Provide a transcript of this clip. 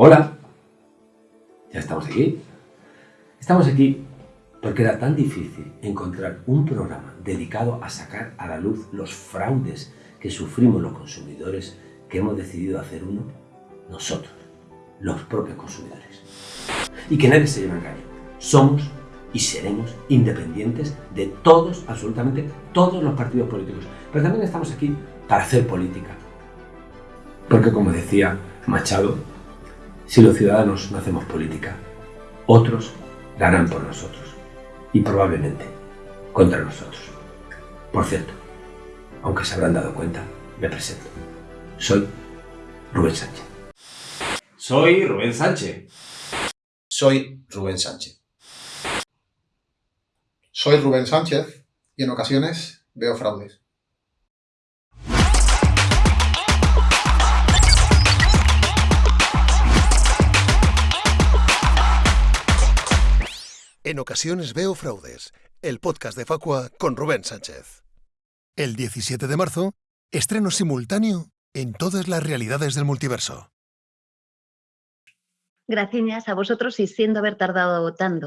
Hola, ya estamos aquí. Estamos aquí porque era tan difícil encontrar un programa dedicado a sacar a la luz los fraudes que sufrimos los consumidores que hemos decidido hacer uno nosotros, los propios consumidores. Y que nadie se lleve engaño. Somos y seremos independientes de todos, absolutamente todos los partidos políticos. Pero también estamos aquí para hacer política. Porque como decía Machado, si los ciudadanos no hacemos política, otros la harán por nosotros. Y probablemente contra nosotros. Por cierto, aunque se habrán dado cuenta, me presento. Soy Rubén Sánchez. Soy Rubén Sánchez. Soy Rubén Sánchez. Soy Rubén Sánchez y en ocasiones veo fraudes. En ocasiones veo fraudes, el podcast de Facua con Rubén Sánchez. El 17 de marzo, estreno simultáneo en todas las realidades del multiverso. Gracias a vosotros y siendo haber tardado tanto.